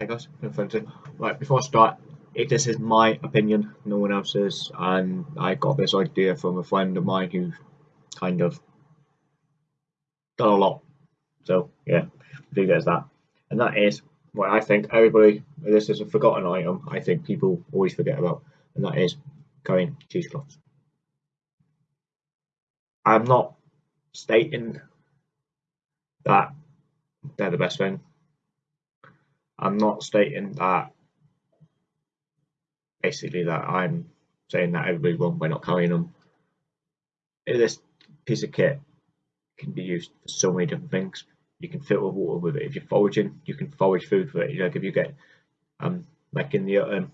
I guess. Right, before I start, if this is my opinion, no one else's, and I got this idea from a friend of mine who kind of done a lot. So yeah, think there's that. And that is what I think everybody this is a forgotten item I think people always forget about, and that is currying cheesecloths. I'm not stating that they're the best thing. I'm not stating that basically that I'm saying that everybody's wrong by not carrying them. This piece of kit can be used for so many different things. You can fill filter water with it. If you're foraging, you can forage food with it. You Like if you get um like in the um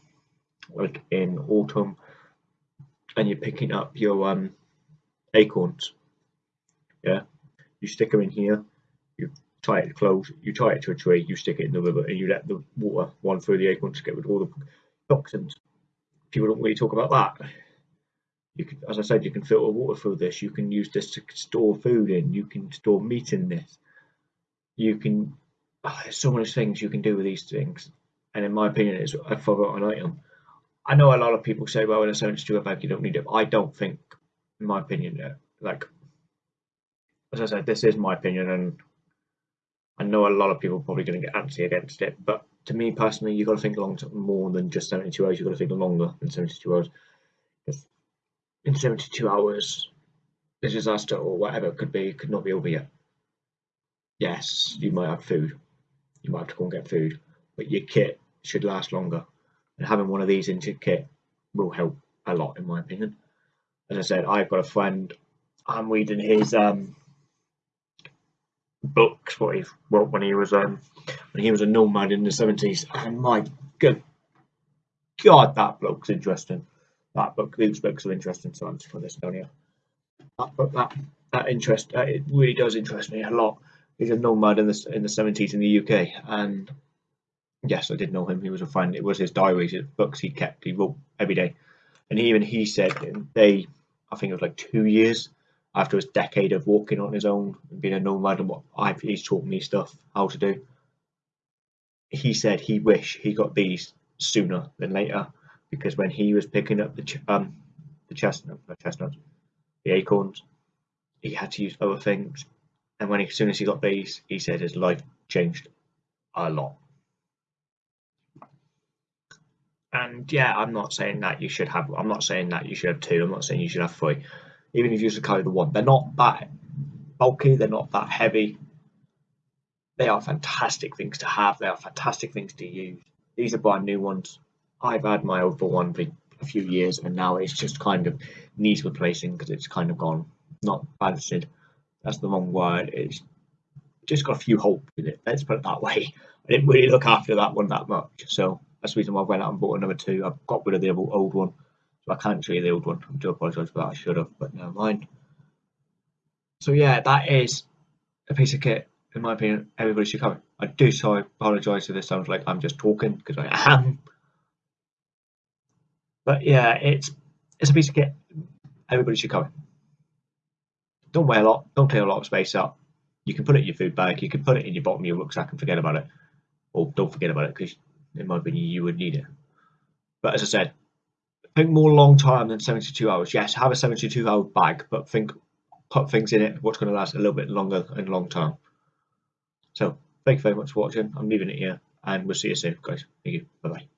like in autumn and you're picking up your um acorns. Yeah, you stick them in here, you tie it close, you tie it to a tree, you stick it in the river, and you let the water run through the acorns to get rid of all the toxins. People don't really talk about that. You can, as I said, you can filter water through this. You can use this to store food in. You can store meat in this. You can. Oh, there's so many things you can do with these things, and in my opinion, it's a forgotten item. I know a lot of people say, well, in a 72 bag, you don't need it. I don't think, in my opinion, uh, like, as I said, this is my opinion, and I know a lot of people are probably going to get antsy against it, but to me personally, you've got to think long term more than just 72 hours. You've got to think longer than 72 hours. In 72 hours, the disaster or whatever it could be could not be over yet. Yes, you might have food. You might have to go and get food, but your kit should last longer. And having one of these in your kit will help a lot, in my opinion. As I said, I've got a friend. I'm reading his um, books what he wrote when he was um when he was a nomad in the seventies. And my good God, that bloke's interesting. That book, these books are interesting. So I'm just put this down here. That book, that that interest, uh, it really does interest me a lot. He's a nomad in the in the seventies in the UK, and yes, I did know him. He was a friend. It was his diaries, his books he kept. He wrote every day, and even he said they, I think it was like two years after his decade of walking on his own and being a nomad and what I've, he's taught me stuff how to do. He said he wished he got these sooner than later because when he was picking up the ch um the chestnut, chestnuts, the acorns, he had to use other things. And when he, as soon as he got these, he said his life changed a lot. And yeah, I'm not saying that you should have. I'm not saying that you should have two. I'm not saying you should have three even if you just carry the one. They're not that bulky, they're not that heavy. They are fantastic things to have, they are fantastic things to use. These are brand new ones. I've had my old one for a few years and now it's just kind of needs replacing because it's kind of gone not balanced. That's the wrong word. It's just got a few holes in it. Let's put it that way. I didn't really look after that one that much, so that's the reason why I went out and bought another two. I've got rid of the old one so I can't show you the old one. I do apologise for that. I should have, but never mind. So yeah, that is a piece of kit. In my opinion, everybody should cover. I do so apologise if this sounds like I'm just talking because I am. But yeah, it's it's a piece of kit. Everybody should cover. Don't weigh a lot. Don't take a lot of space up. You can put it in your food bag. You can put it in your bottom of your rucksack and forget about it. Or don't forget about it because in my opinion you would need it. But as I said, think more long term than 72 hours. Yes, have a 72 hour bag, but think put things in it what's going to last a little bit longer and long term. So thank you very much for watching. I'm leaving it here and we'll see you soon, guys. Thank you. Bye bye.